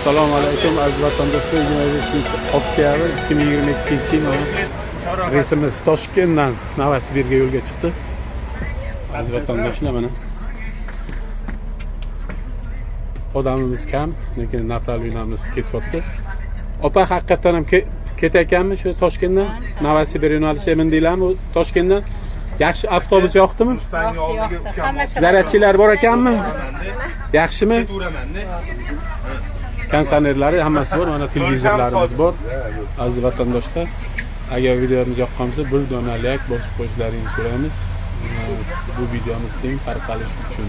assalomu alaykum aziz vatandoshlar. Oktyabr ikki ming yigirma ikkinchi yil reysimiz toshkentdan novosibirga yo'lga chiqdi. Aziz vatandoshlar mana. Odamimiz kam lekin направленiyamiz ketyapti. Opa haqiqatdan ham ke- ketayotganmi shu toshkentdan? Novosibir yo'nalishi mindinglarmi toshkentdan? Yaxshi avtobus yoqdimi? Yo'qdi yo'qdi. hamma zaryadchilar bor ekanmi yaxshimi? Konsonerlari hammasi bor mana televizorlarimiz bor. Aziz vatandoshlar agar videomiz yoqqan bo'lsa bir dona layk bosib qo'yishlaringizni so'raymiz. Bu videomiz keng tarqalishi uchun.